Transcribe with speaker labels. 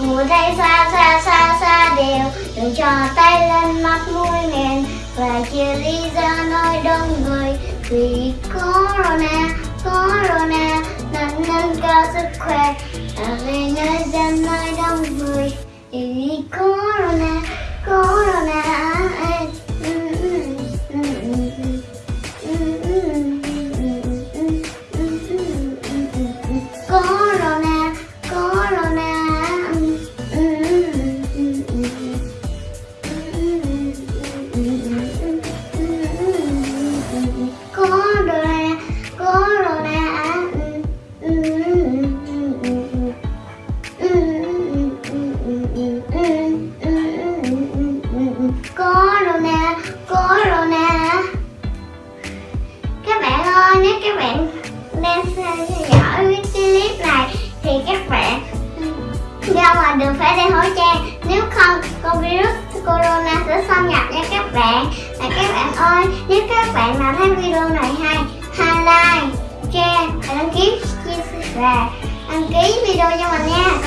Speaker 1: Ngủ thấy xa xa xa xa đều Đừng cho tay lên mắt mũi miệng. Và chia ly ra nơi đông người. Vì Corona, Corona Nên nâng cao sức khỏe. Ở về nơi dân nơi đông người. Các bạn đang theo dõi cái clip này thì các bạn ra ngoài đường phải đeo khẩu trang nếu không, con virus corona sẽ xâm nhập nha các bạn. Và các bạn ơi, nếu các bạn nào thấy video này hay, hãy like, share và đăng ký chia sẻ và đăng ký video cho mình nha